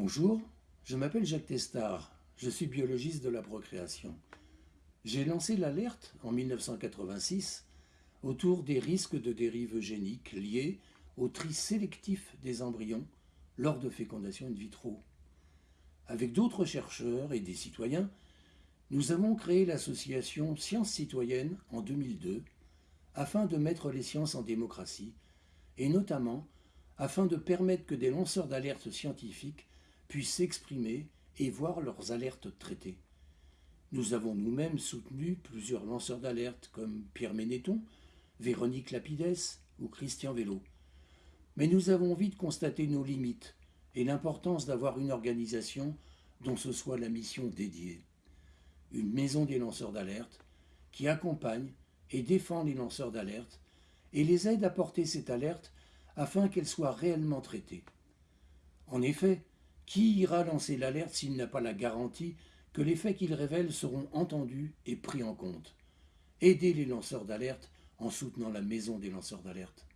Bonjour, je m'appelle Jacques Testard, je suis biologiste de la procréation. J'ai lancé l'alerte en 1986 autour des risques de dérive eugénique liés au tri sélectif des embryons lors de fécondation in vitro. Avec d'autres chercheurs et des citoyens, nous avons créé l'association Sciences citoyennes en 2002 afin de mettre les sciences en démocratie et notamment afin de permettre que des lanceurs d'alerte scientifiques puissent s'exprimer et voir leurs alertes traitées. Nous avons nous-mêmes soutenu plusieurs lanceurs d'alerte comme Pierre Ménéton, Véronique Lapides ou Christian Vélo. Mais nous avons vite constaté nos limites et l'importance d'avoir une organisation dont ce soit la mission dédiée. Une maison des lanceurs d'alerte qui accompagne et défend les lanceurs d'alerte et les aide à porter cette alerte afin qu'elle soit réellement traitée. En effet, qui ira lancer l'alerte s'il n'a pas la garantie que les faits qu'il révèle seront entendus et pris en compte? Aidez les lanceurs d'alerte en soutenant la maison des lanceurs d'alerte.